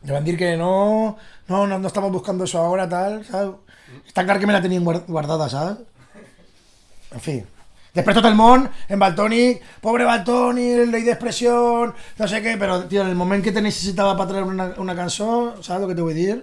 Me van dir que no, no, no, estamos buscando eso ahora, tal, ¿sabes? Está claro que me la tenían guar- guardada, ¿sabes? En fi. Després tot el món, en Baltònic, pobre Baltònic, ley d'expressió, no sé què, però, tio, en el moment que te necessitava per treure una, una cançó, saps el que te vull dir?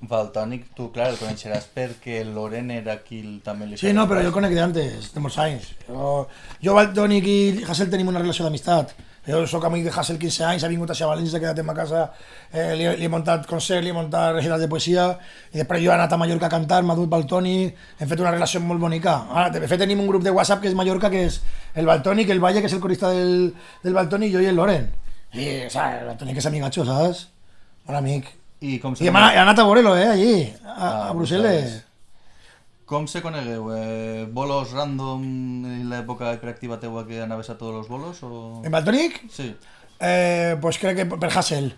Valtònic, tu, clar, el coneixeràs perquè Loren era qui el- també li Sí, no, però jo conec d'antes, de molts anys. Jo, jo Baltònic i Hassel tenim una relació d'amistat. Jo sóc amic de Hassel 15 anys, ha vingut a València, s'ha quedat en ma casa, eh, li, li he muntat concert, li he muntat de poesia, i després jo he anat a Mallorca a cantar, m'ha dut Baltònic, hem fet una relació molt bonica. Ara, de fet, tenim un grup de WhatsApp que és Mallorca, que és el Baltònic, el Valle, que és el corista del, del Baltònic, jo i el Loren. I, o sea, el Baltònic és amigatxo, saps? Bon amic. I com I hem anat, a veure-lo, eh, allí, a, Ah, a Brussel·les. Com se conegueu? Eh, bolos random en l'època hiperactiva teua que anaves a tots els bolos? O... En Baltònic? Sí. Eh, pues crec que per Hassel.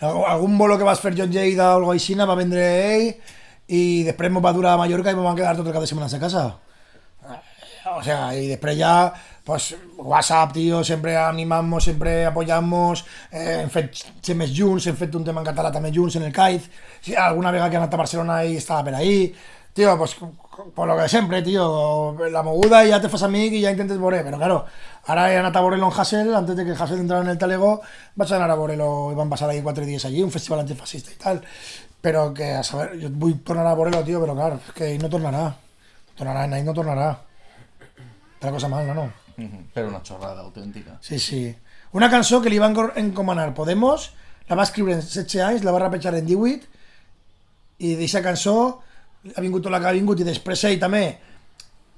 Alg- Algun bolo que vas fer John Lleida o algo així va vendre ell i després ens va durar a Mallorca i ens vam quedar tot el cap de setmana a casa. Eh, O sea, y després ja, pues, WhatsApp, tío, sempre animamos, sempre apoyamos, eh, hem fet junts, fet un tema en català també junts en el CAIZ, si alguna vegada que he anat a Barcelona i estava per ahí, tío, pues, por lo que sempre, tío, la moguda i ja te fas amic i ja intentes veure, però claro, he anat a veure-lo en Hassel, antes de que Hassel entrara en el Talego, vaig anar a veure-lo i van passar ahí quatre dies allí, un festival antifascista i tal, però que, a saber, jo vull tornar a veure-lo, tío, però clar, és que ell no tornarà, tornarà, ell no tornarà. Otra cosa mal, no, no. Però una xorrada autèntica. Sí, sí. Una cançó que li van encomanar Podemos, la va escriure en 16 anys, la va rapejar en 18, i d'aquesta cançó ha vingut la que ha vingut, i després ell també,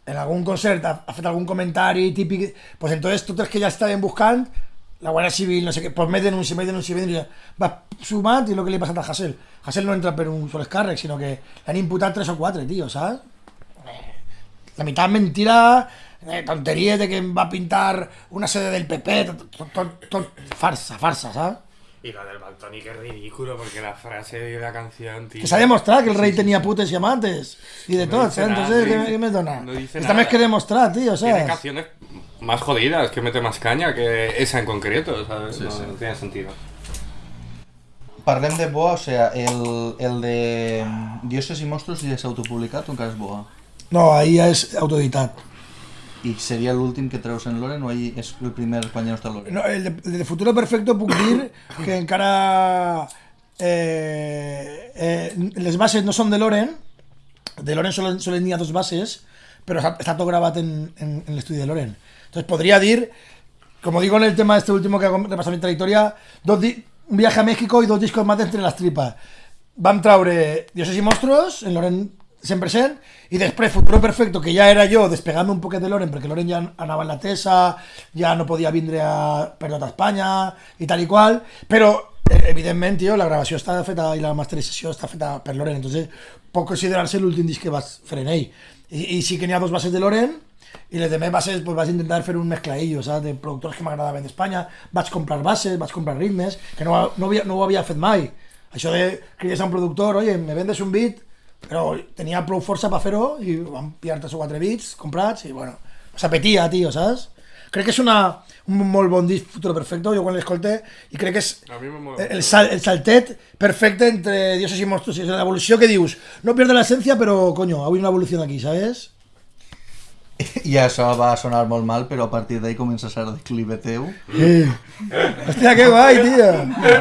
en algun concert, ha, ha fet algun comentari típic, pues entonces tots els que ja estaven buscant, la Guàrdia Civil, no sé què, pues me denuncia, me denuncia, me denuncia, va sumat i el que li ha passat a Hassel. Hassel no entra per un sol càrrec, sinó que l'han imputat tres o quatre, tio, saps? la mitad mentira, eh, tonterías de que va a pintar una sede del PP, tot, tot, tot, tot farsa, farsa, ¿sabes? Y lo del Baltonic es ridículo porque la frase de la canción, tío. Que se ha demostrado que el rey tenía putes y amantes y de No todo, ¿sabes? Entonces, ¿qué, me dona? no dice Esta vez nada. que demostrar, tío, Tiene ¿sabes? canciones más jodidas, que mete más caña que esa en concreto, ¿sabes? no, no tiene sentido. Parlem de Boa, o sea, el, el de Dioses i Monstruos ja s'ha autopublicat o encara és Boa? No, ahí ya es autoeditat. I seria l'últim que treus en Loren o ahí és el primer quan ja no està Loren? No, el, de, el de Futuro Perfecto puc dir que encara eh, eh, les bases no són de Loren, de Loren solo, solo n'hi ha dos bases, però està, està tot gravat en, en, en l'estudi de Loren. Entonces podría dir, como digo en el tema este último que hago repasar mi trayectoria, dos un viaje a México y dos discos más de entre las tripas. Vam traure Dioses i Monstruos, en Loren 100%, i després Futuro Perfecto, que ja era jo despegant-me un poquet de Loren, perquè Loren ja anava en la tesa, ja no podia vindre a, per tot Espanya, i tal i qual, però eh, evidentment, tio, la gravació està feta i la masterització està feta per Loren, entonces pot considerar-se l'últim disc que vas fer en ell. I, I sí que n'hi ha dos bases de Loren, i les demés bases pues, vaig intentar fer un mezclaillo, saps? de productors que m'agradaven d'Espanya, vaig comprar bases, vaig comprar ritmes, que no, no, havia, no ho havia fet mai. De cridar a un productor, oye, me vendes un beat, però tenia prou força per fer-ho i vam pillar tres o quatre beats comprats i bueno, s'apetia, tio, saps? Crec que és una, un molt bon disc Futuro Perfecto, jo quan l'escolte i crec que és el, sal, el saltet perfecte entre dioses i monstruos, és l'evolució que dius, no pierde la esencia, però coño, ha habido una evolución aquí, ¿sabes? I això va sonar molt mal, però a partir d'ahí comença a ser declive teu. Eh. Hòstia, que guai, tio!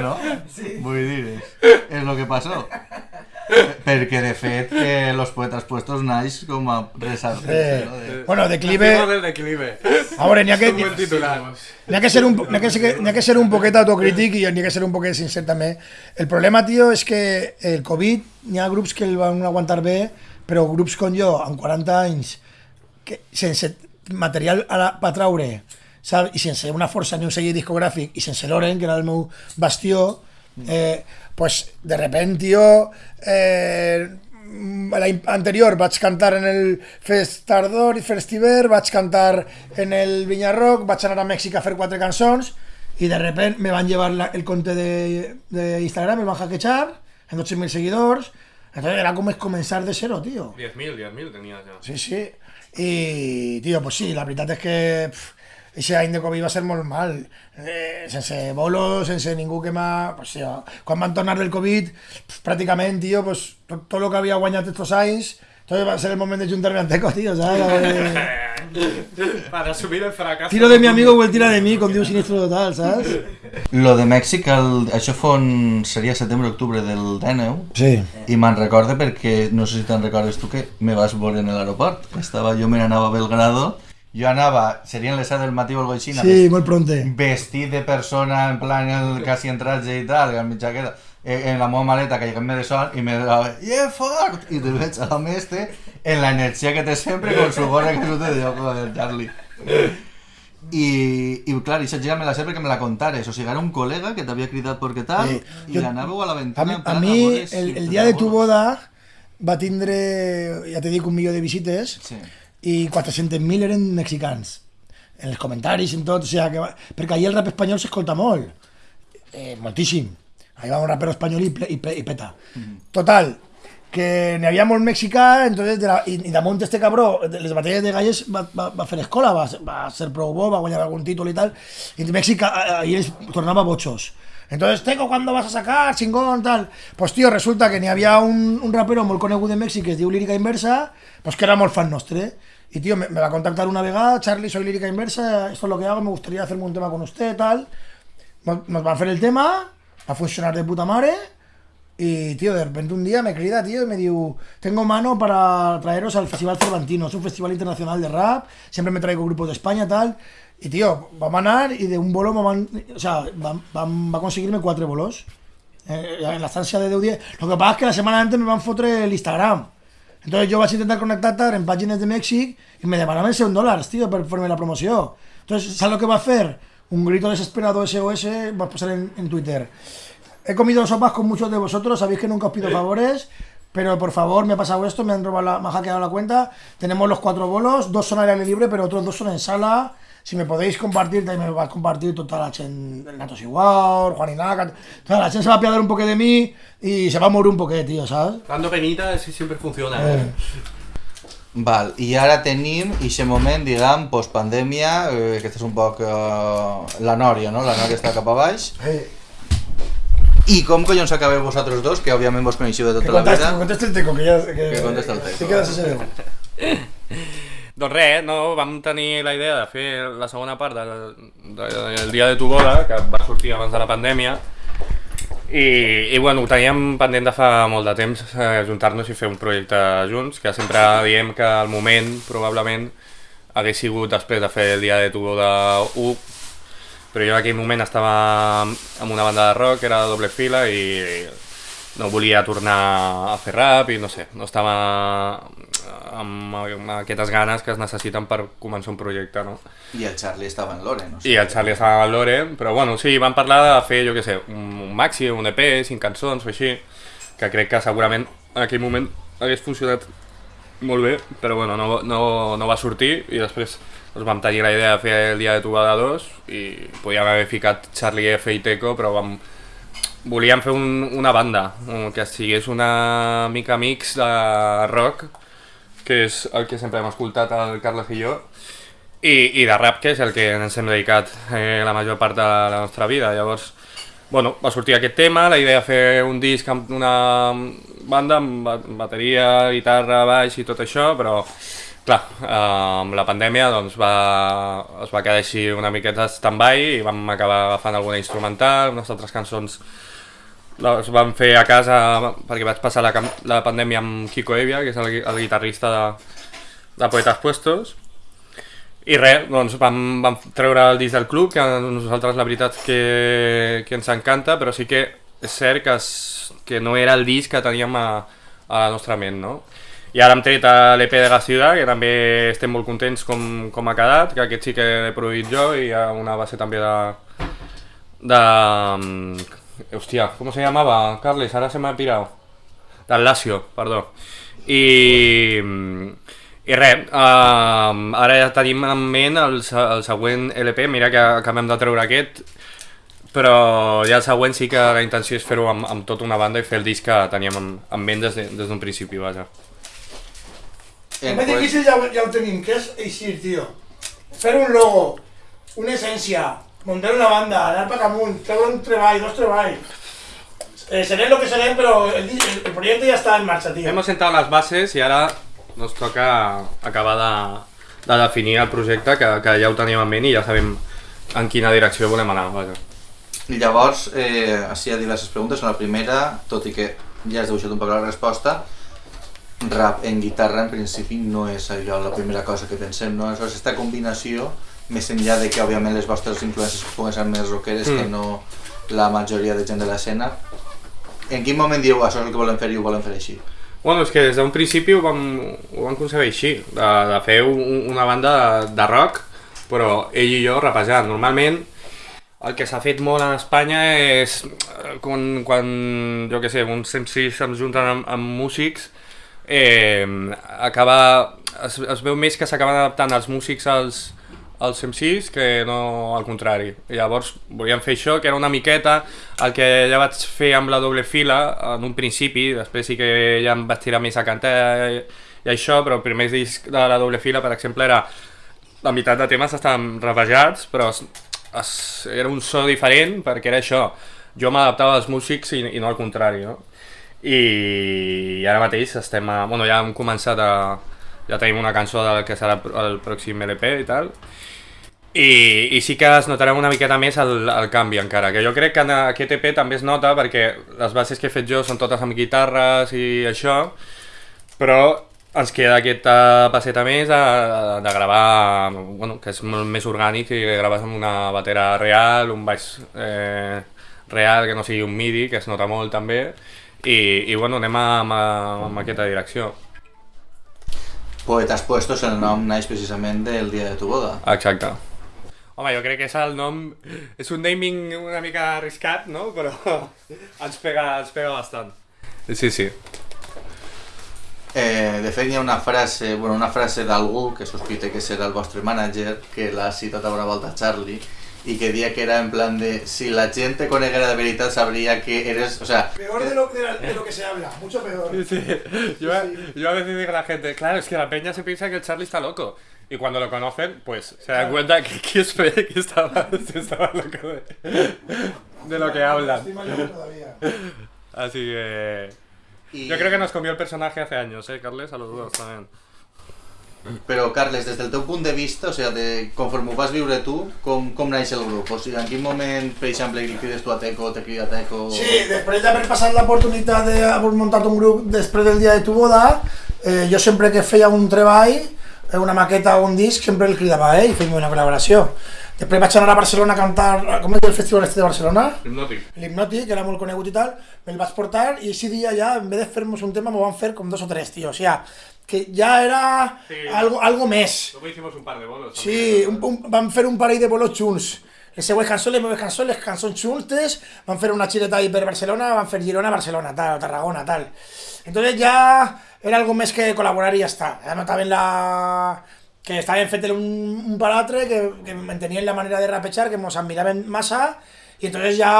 No? Vull dir, és, és el que passó. Perquè, de fet, que los poetas puestos naix com a resartir Eh, no? De... bueno, declive... Del declive. A veure, n'hi ha que... N'hi ha que ser un, n'hi ha que ser, n'hi ha que ser un poquet autocrític i n'hi ha que ser un poquet sincer també. El problema, tio, és que el Covid n'hi ha grups que el van aguantar bé, però grups com jo, amb 40 anys, que sense material a la, per traure, saps? i sense una força ni un celler discogràfic, i sense Loren, que era el meu bastió, eh, pues, de repent, tio, eh, l'any anterior vaig cantar en el Fest Tardor i Festiver, vaig cantar en el Vinyarroc, vaig anar a Mèxic a fer quatre cançons i de repent me van llevar la, el compte de, de Instagram, me van hackejar en 12.000 seguidors, entonces era com començar de cero, tío. 10.000, 10.000 tenías ya. Sí, sí. I, tio, pues sí, la veritat és que Eixe any de Covid va ser molt mal, eh, sense bolos, sense ningú que m'ha... Pues, sí, quan van tornar del Covid, pf, pràcticament, tio, pues, tot, tot el que havia guanyat estos anys, Entonces va a ser el momento de juntarme a Teco, tío, ¿sabes? A ver, Para assumir el fracàs. Tiro de mi amigo o el tira de mi, com diu Sinistro Total, saps? Lo de Mèxic, el, això fon, seria setembre-octubre del 19 Sí. i me'n recorde perquè, no sé si te'n recordes tu que me vas veure en l'aeroport. Estava, jo me n'anava a Belgrado, jo anava, serien les 7 del matí o alguna cosa així, Sí, molt pronte. vestit de persona, en plan el quasi en traje i tal, amb mi jaqueta, eh, en la meva maleta caigant-me de sol i me dava, yeah, fort! I te veig a l'home este en la energia que té sempre con su gorra que te diu, joder, Charlie. I, i clar, això ja me la sé perquè me la contares, o sigui, era un col·lega que t'havia cridat perquè tal, Sí, i jo- anàveu a A l'aventura mi, en a plan mi el, el dia de la tu boda va tindre, ja te dic, un milió de visites Sí. I 400.000 eren mexicans. En els comentaris, en tot, o sigui, que va... perquè allà el rap espanyol s'escolta molt, eh, moltíssim. Allà va un rapero espanyol i, i, i peta. Total, que n'hi havia molt mexicà, entonces de la, i, i damunt este cabró, de les batalles de galles va, va, va fer escola, va, va ser prou bo, va guanyar algun títol i tal, i Mèxic a- a- ahí les tornava bochos. Entonces, Teco, ¿cuándo vas a sacar? Chingón, tal. Pues, tío, resulta que n'hi havia un, un rapero molt conegut de Mèxic que es diu Lírica Inversa, pues que era molt fan nostre. Y, tío, me, va a contactar una vegada, Charlie, soy Lírica Inversa, esto es lo que hago, me gustaría hacerme un tema con usted, tal. Nos, va a hacer el tema, va a funcionar de puta madre. Y, tío, de repente un día me crida, tío, y me dijo, tengo mano para traeros al Festival Cervantino, es un festival internacional de rap, siempre me traigo grupos de España, tal. Y, tío, va a manar y de un bolo me van, o sea, va, va, a conseguirme cuatro bolos. Eh, en la estancia de 10 Lo que pasa es que la semana antes me van fotre el Instagram. Entonces yo vaig intentar connectar en pàgines de Mèxic i me demanaven 100 dòlars, tío, per fer-me la promoció. Entonces, ¿sabes lo que va a hacer? Un grito desesperado SOS, va a pasar en, en Twitter. He comido sopas con muchos de vosotros, sabéis que nunca os pido favores, pero por favor me ha pasado esto, me han robado la, me ha hackeado la cuenta. Tenemos los cuatro bolos, dos son al aire libre, pero otros dos son en sala. Si me podéis compartir, también me va a compartir toda la gente, el Natos igual, Juan Inaca, toda la gente se va a apiadar un poco de mí y se va a morir un poquet, tío, ¿sabes? Dando penita sí siempre funciona. Eh. Val, i ara tenim aquest moment, diguem, postpandèmia, eh, que és un poc eh, la nòria, no? La nòria està cap a baix. Eh, I com collons acabeu vosaltres dos, que òbviament vos coneixiu de que tota la vida? que conteste el teco, que ya... Que, Que conteste el Teco. Te quedas ese dedo. Doncs res, no, vam tenir la idea de fer la segona part del, del dia de tu boda, que va sortir abans de la pandèmia, i, i bueno, ho teníem pendent de fa molt de temps, eh, juntar-nos i fer un projecte junts, que sempre diem que al moment, probablement, hagués sigut després de fer el dia de tu boda 1, però jo en aquell moment estava amb una banda de rock, era de doble fila, i no volia tornar a fer rap i no sé, no estava amb, amb aquestes ganes que es necessiten per començar un projecte, no? I el Charlie estava en l'Ore, no? I el Charlie estava al Lore, però bueno, sí, vam parlar de fer, jo què sé, un, un maxi, un EP, cinc cançons o així, que crec que segurament en aquell moment hagués funcionat molt bé, però bueno, no, no, no va sortir i després doncs vam tenir la idea de fer el dia de Tubada 2 i podíem haver ficat Charlie F i Teco, però vam, volíem fer un, una banda que sigués una mica mix de rock, que és el que sempre hem escoltat el Carles i jo, i, i de rap, que és el que ens hem dedicat eh, la major part de la nostra vida. Llavors, bueno, va sortir aquest tema, la idea de fer un disc amb una banda amb ba- bateria, guitarra, baix i tot això, però clar, eh, amb la pandèmia doncs va, es va quedar així una miqueta stand-by i vam acabar agafant alguna instrumental, unes altres cançons les vam fer a casa perquè vaig passar la, la pandèmia amb Kiko Evia, que és el, el guitarrista de, de Poetas Puestos, i res, doncs vam, vam treure el disc del club, que a nosaltres la veritat que, que ens encanta, però sí que és cert que, es, que no era el disc que teníem a, a la nostra ment, no? I ara hem tret l'EP de la ciutat, que també estem molt contents com, com ha quedat, que aquest sí que l'he produït jo i hi ha una base també de... de hòstia, com se llamava, Carles? Ara se m'ha pirat. Del Lazio, perdó. I, i res, uh, ara ja tenim en ment el, el següent LP, mira que acabem de treure aquest, però ja el següent sí que la intenció és fer-ho amb, amb tota una banda i fer el disc que teníem en, en ment des de- des d'un principi, vaja. El més difícil ja, ja ho tenim, que és eixir, tio. Fer un logo, una essència, muntar una banda, anar per amunt, treure un treball, dos treballs. Eh, serem lo que serem, però el, el, projecte ja està en marxa, tio. Hemos sentado las bases y ahora no ens toca acabar de, de definir el projecte, que, que ja ho teníem en ment i ja sabem en quina direcció volem anar. Vaja. I llavors, eh, així hi ha diverses preguntes. La primera, tot i que ja has dibuixat un poc la resposta, rap en guitarra en principi no és allò la primera cosa que pensem, no? Aleshores, aquesta combinació, més enllà de que òbviament les vostres influències puguen ser més rockeres mm. que no la majoria de gent de l'escena, en quin moment dieu això és el que volem fer i ho volem fer així? Bueno, és que des d'un principi ho vam, ho vam concebre així, de, de fer un, una banda de, de rock, però ell i jo rapejant. Normalment el que s'ha fet molt a Espanya és eh, quan, quan jo què sé, uns MCs se'ns junten amb, amb músics, eh, acaba, es, es veu més que s'acaben adaptant els músics als, als MCs que no al contrari. Llavors volíem fer això, que era una miqueta el que ja vaig fer amb la doble fila en un principi, després sí que ja em vaig tirar més a cantar i, i això, però el primer disc de la doble fila, per exemple, era la meitat de temes estaven ravejats, però es, es, era un so diferent perquè era això, jo m'adaptava als músics i, i no al contrari, no? I, i ara mateix estem a, bueno, ja hem començat a, ja tenim una cançó del que serà el pròxim LP i tal, i, i sí que es notarà una miqueta més el, el canvi encara, que jo crec que en aquest EP també es nota perquè les bases que he fet jo són totes amb guitarres i això, però ens queda aquesta passeta més de, de gravar, bueno, que és molt més orgànic i graves amb una batera real, un baix eh, real que no sigui un midi, que es nota molt també, i, i bueno, anem amb, amb aquesta direcció. Poetas Puestos, el nom naix precisament del dia de tu boda. Exacte. Home, jo crec que és el nom... És un naming una mica arriscat, no? Però ens pega, ens pega bastant. Sí, sí. Eh, de fet, hi ha una frase, bueno, una frase d'algú que sospite que serà el vostre manager, que l'ha citat a una volta Charlie, y que decía que era en plan de si la gente coneguera de veritat sabría que eres, o sea... Peor de lo, de, la, de lo que se habla, mucho peor. Sí, sí. Yo, sí. yo a veces digo a la gente, claro, es que la peña se piensa que el Charlie está loco. Y cuando lo conocen, pues se dan cuenta que, que, es, que estaba, estaba loco de, de lo que hablan. Así que... Yo creo que nos comió el personaje hace años, ¿eh, Carles? A los dos también. Però, Carles, des del teu punt de vista, o sigui, de, conforme ho vas viure tu, com, com naix el grup? O sigui, en quin moment, per exemple, li crides tu a Teco, te crida Teco... Sí, després d'haver passat l'oportunitat d'haver muntat un grup després del dia de tu boda, eh, jo sempre que feia un treball, eh, una maqueta o un disc, sempre el cridava a ell fèiem una col·laboració. Després vaig anar a Barcelona a cantar, com és el festival este de Barcelona? L'Hipnòtic. L'Hipnòtic, que era molt conegut i tal, me'l vaig portar i ese dia ja, en vez de fer-nos un tema, m'ho van fer com dos o tres, tio. O sigui, que ja era sí. algo, algo més. Luego hicimos un par de bolos. Sí, un, un, van fer un parell de bolos junts. Les seues cançons, les meves cançons, les cançons juntes, van fer una xireta ahí per Barcelona, van fer Girona, Barcelona, tal, Tarragona, tal. Entonces ja era algo més que col·laborar i ja està. Ja notaven la que estaven fet un, un per altre, que, que mantenien la manera de rapejar, que ens admiraven massa, i entonces ja,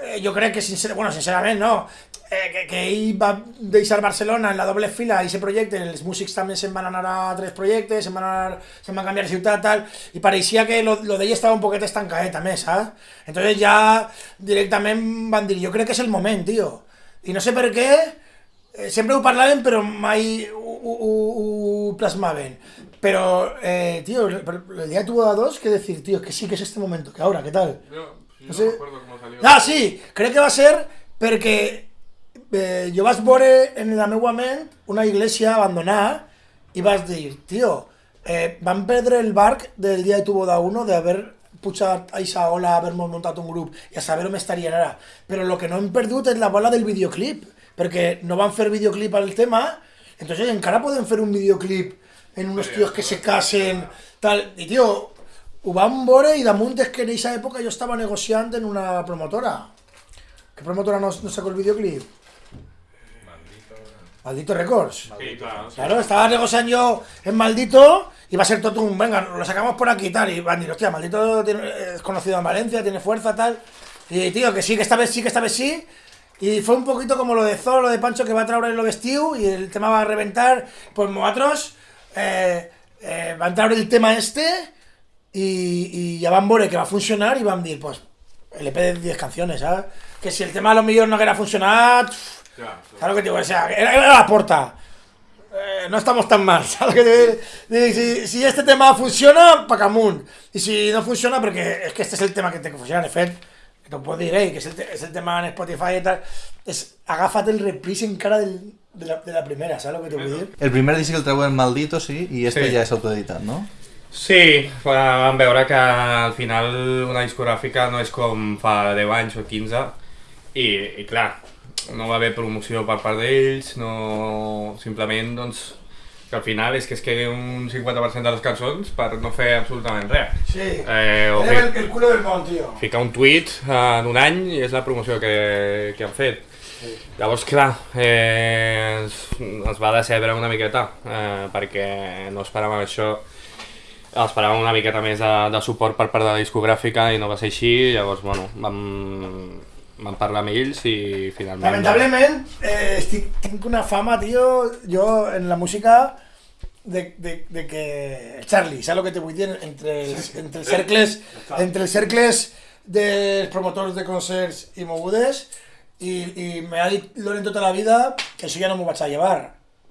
eh, jo crec que, sincer, bueno, sincerament, no, eh, que, que ell va deixar Barcelona en la doble fila, i aquest projecte, els músics també se'n van anar a tres projectes, se'n van, anar, se'n van canviar de ciutat, tal, i pareixia que lo, lo d'ell estava un poquet estancadet, també, saps? Entonces ja directament van dir, jo crec que és el moment, tio. I no sé per què, eh, sempre ho parlaven però mai ho. Pero, eh, tío, el día tuvo a dos que decir, tío, que sí que es este momento, que ahora, ¿qué tal? Yo, yo no, sé. no recuerdo cómo salió. Ah, sí, crec que va ser perquè eh, jo vaig veure en la meva ment una iglesia abandonada i vas dir, tio, eh, van perdre el barc del dia de tu boda 1 d'haver pujat a esa ola, haver muntat un grup i a saber on estarien ara. Però el que no hem perdut és la bola del videoclip, perquè no van fer videoclip al tema, entonces encara podem fer un videoclip en unos tíos que se casen, tal. I, tio, ho vam veure i damunt és que en aquesta època jo estava negociant en una promotora. ¿Qué promotora no, no sacó el videoclip? Maldito. Maldito Records. Sí, claro. Claro, estaba negociando yo en Maldito y va a ser todo un, venga, lo sacamos por aquí y tal. Y van a decir, hostia, Maldito tiene, es conocido en Valencia, tiene fuerza, tal. Y tío, que sí, que esta vez sí, que esta vez sí. Y fue un poquito como lo de Zoro, lo de Pancho, que va a traer lo vestido y el tema va a reventar. Pues nosotros eh, eh, va a entrar el tema este y, y ya van a que va a funcionar y van a decir, pues, el EP de 10 canciones, ¿sabes? Que si el tema a lo mejor no quería funcionar, pff, Ja, claro que te digo, o sea, era, era la porta. eh, no estamos tan mal, ¿sabes? lo que te Si, si este tema funciona, pa camunt. I si no funciona, perquè és que este és el tema que té que funcionar, de fet, que t'ho puc dir, eh, que és el, te- és el tema en Spotify i tal, és agafa't el reprise encara del, de, la, de la primera, saps el que t'ho vull dir? El primer disc el treuen Maldito, sí, i este Sí. ja és autoeditat, no? Sí, vam veure que al final una discogràfica no és com fa 10 anys o 15 i, i clar, no va haver promoció per part d'ells, no... simplement doncs que al final és que es quedi un 50% de les cançons per no fer absolutament res. Sí. Eh, o el, el culo del món, tio. ficar un tuit en un any i és la promoció que, que han fet. Llavors, clar, eh, es va decebre una miqueta, eh, perquè no esperàvem això. Esperàvem una miqueta més de, de suport per part de la discogràfica i no va ser així, llavors, bueno, vam, vam parlar amb ells i finalment... Lamentablement, eh, estic, tinc una fama, tio, jo en la música de, de, de que... Charlie, saps el que te vull dir? Entre els, entre els cercles, entre els cercles dels promotors de concerts i mogudes i, i m'ha dit Loren tota la vida que això ja no m'ho vaig a llevar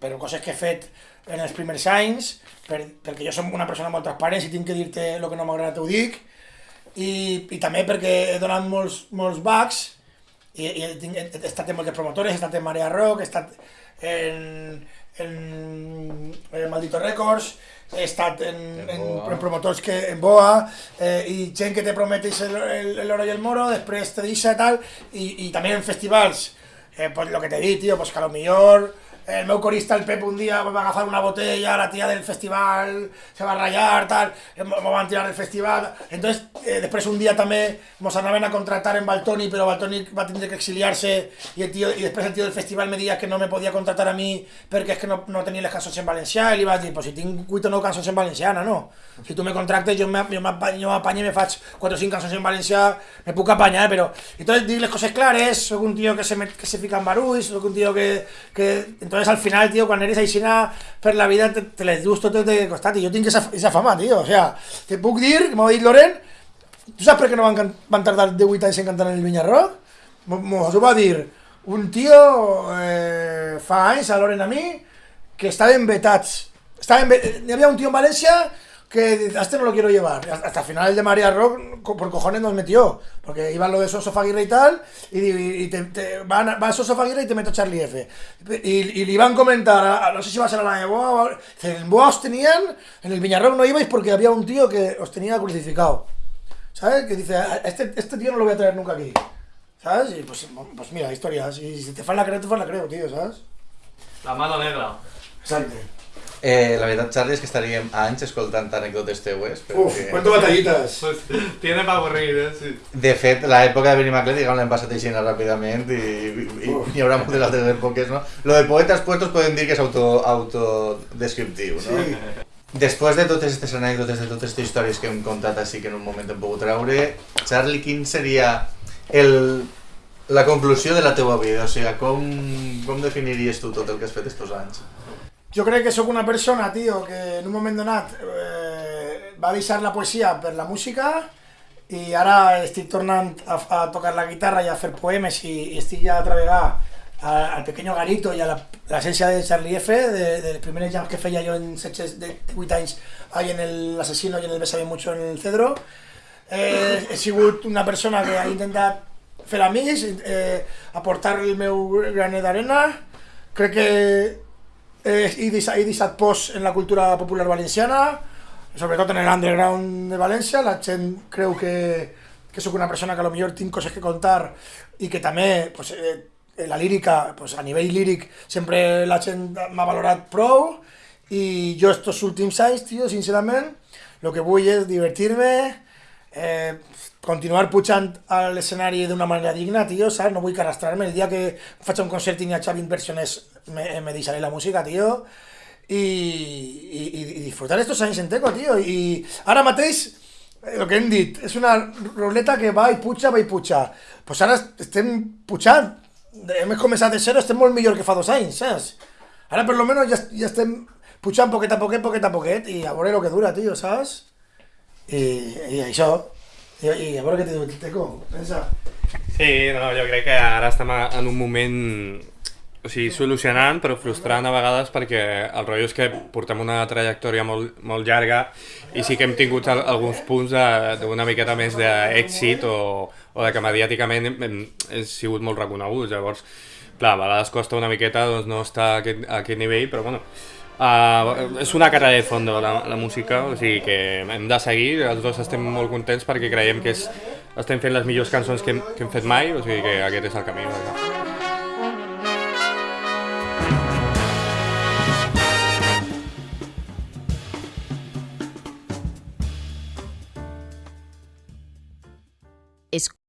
però coses que he fet en els primers anys per, perquè jo som una persona molt transparent si tinc que dir-te el que no m'agrada t'ho dic i, i també perquè he donat molts, molts bugs i, i he, he, he estat en moltes promotores, he estat en Marea Rock, he estat en, en, en Maldito Records, estat en, en, en promotors que, en Boa, eh, i gent que te prometes el, el, el oro i el moro, després te deixa tal, i, i també en festivals, eh, pues lo que te di, tío, pues que a lo el meu corista, el Pep, un dia va agafar una botella, la tía del festival se va a rayar, tal, me van tirar del festival. Entonces, eh, després un dia també mos anaven a contractar en Baltoni, però Baltoni va tindre que exiliar-se i, el tio, i després el tio del festival me deia que no me podia contractar a mi perquè és que no, no tenia les cançons en valencià i li vaig dir, pues si tinc 8 o 9 cançons en valenciana, no? Si tu me contractes, jo m'apanyo, jo m'apanyo, jo m'apanyo i me faig 4 o 5 cançons en valencià, me puc apanyar, però... Entonces, dir les coses clares, soc un tio que se, met, que se fica en barulls, soc un tio que, que... Entonces, al final, tío, quan eres aixina per la vida, te, te les dus tot de costat, i jo tinc esa, esa fama, tío, o sea, te puc dir, m'ho ha dit Loren, tu saps per què no van, van tardar 18 anys en cantar en el Vinyarroc? Mos ho va dir un tio eh, fa a Loren a mi, que estaven vetats. Estaven ve... Hi un tío en Valencia que a este no lo quiero llevar. Hasta el final el de María Rock, por cojones nos metió. Porque iba lo de Soso Faguirre y tal, y, y te, te- van, va Soso Faguirre y te meto Charlie F. Y, y le iban a comentar, a- a- no sé si va a ser a la de Boa, o- en Boa os tenían, en el Viñarrock no ibais porque había un tío que os tenía crucificado. ¿Sabes? Que dice, "A- este, este tío no lo voy a traer nunca aquí. ¿Sabes? Y pues, pues mira, historias. Y si te fan la creo, te fan la creo, tío, ¿sabes? La mano negra. Exacte. Eh, la veritat, Charlie, és que estaríem anys escoltant anècdotes teues. Uf, perquè- cuento batallitas. Pues, tiene para avorrir, eh? Sí. De fet, l'època de Benny McLeod, diguem, l'hem passat així ràpidament i, i, i hi haurà moltes altres èpoques, no? Lo de poetes puestos podem dir que és auto, autodescriptiu, no? Sí. Després de totes aquestes anècdotes, de totes aquestes històries que hem contat així que en un moment hem pogut treure, Charlie, quin seria el, la conclusió de la teua vida? O sigui, com, com definiries tu tot el que has fet estos anys? Jo crec que sóc una persona, tio, que en un moment donat eh, va deixar la poesia per la música i ara estic tornant a, a tocar la guitarra i a fer poemes i, i estic ja al Pequeño Garito i a l'essència de Charlie F, de, de les primeres jams que feia jo en 16, de 8 anys ahí en el Asesino i en el Bésame Mucho en el Cedro. Eh, he una persona que ha intentat fer amics, eh, aportar el meu granet d'arena. Crec que eh, he, deixat, he deixat post en la cultura popular valenciana, sobretot en l'underground de València. La gent creu que, que sóc una persona que a lo millor tinc coses que contar i que també pues, eh, la lírica, pues, a nivell líric, sempre la gent m'ha valorat prou i jo estos últims anys, tio, sincerament, el que vull és divertir-me, eh, continuar pujant a l'escenari d'una manera digna, tio, saps? No vull que arrastrar-me. El dia que faig un concert i n'hi hagi 20 persones me, me deixaré la música, tio, i, i, i, disfrutar estos anys en teco, tio. I ara mateix, eh, el que hem dit, és una ruleta que va i puja, va i puja. Pues ara estem pujant, hem començat de zero, estem molt millor que fa dos anys, saps? Ara per lo menos ja, ja estem pujant poquet a poquet, poquet a poquet, i a veure el que dura, tio, saps? I, i això, i, i a veure què te diu Teco, pensa. Sí, no, jo crec que ara estem en un moment o sigui, solucionant, però frustrant a vegades perquè el rotllo és que portem una trajectòria molt, molt llarga i sí que hem tingut al, alguns punts d'una miqueta més d'èxit o, o de que mediàticament hem, hem, hem sigut molt reconeguts. Llavors, clar, a vegades costa una miqueta doncs, no estar a aquest, a aquest nivell, però bueno, Uh, és una carrera de fondo la, la música, o sigui que hem de seguir, els dos estem molt contents perquè creiem que és, estem fent les millors cançons que hem, que hem fet mai, o sigui que aquest és el camí. Vaja.